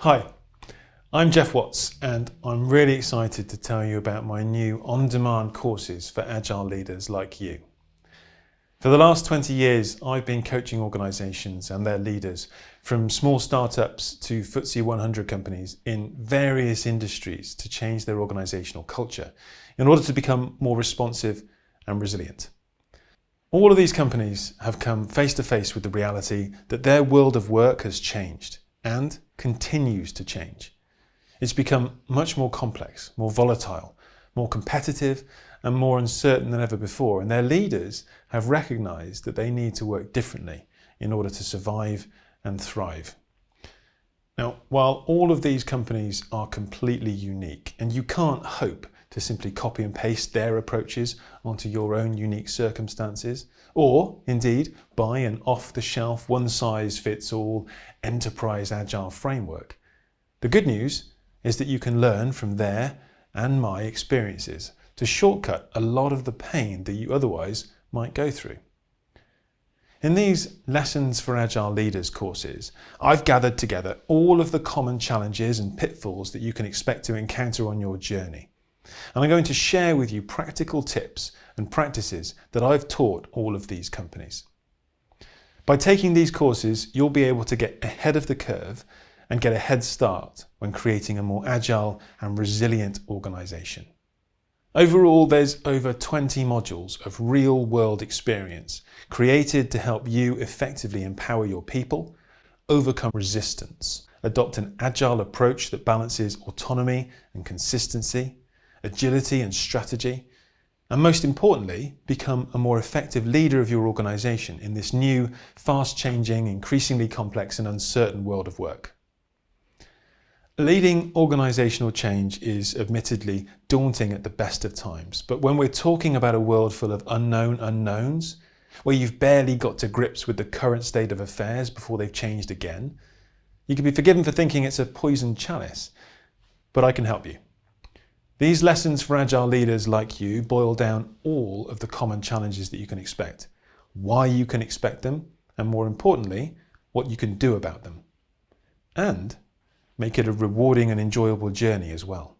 Hi, I'm Jeff Watts and I'm really excited to tell you about my new on-demand courses for Agile leaders like you. For the last 20 years, I've been coaching organisations and their leaders from small startups to FTSE 100 companies in various industries to change their organisational culture in order to become more responsive and resilient. All of these companies have come face to face with the reality that their world of work has changed and continues to change. It's become much more complex, more volatile, more competitive and more uncertain than ever before and their leaders have recognised that they need to work differently in order to survive and thrive. Now, while all of these companies are completely unique and you can't hope to simply copy and paste their approaches onto your own unique circumstances, or indeed buy an off-the-shelf, one-size-fits-all enterprise agile framework. The good news is that you can learn from their and my experiences to shortcut a lot of the pain that you otherwise might go through. In these Lessons for Agile Leaders courses, I've gathered together all of the common challenges and pitfalls that you can expect to encounter on your journey. And I'm going to share with you practical tips and practices that I've taught all of these companies. By taking these courses, you'll be able to get ahead of the curve and get a head start when creating a more agile and resilient organisation. Overall, there's over 20 modules of real-world experience created to help you effectively empower your people, overcome resistance, adopt an agile approach that balances autonomy and consistency, agility and strategy, and most importantly, become a more effective leader of your organisation in this new, fast-changing, increasingly complex and uncertain world of work. Leading organisational change is admittedly daunting at the best of times, but when we're talking about a world full of unknown unknowns, where you've barely got to grips with the current state of affairs before they've changed again, you can be forgiven for thinking it's a poisoned chalice, but I can help you. These lessons for agile leaders like you boil down all of the common challenges that you can expect, why you can expect them, and more importantly, what you can do about them. And make it a rewarding and enjoyable journey as well.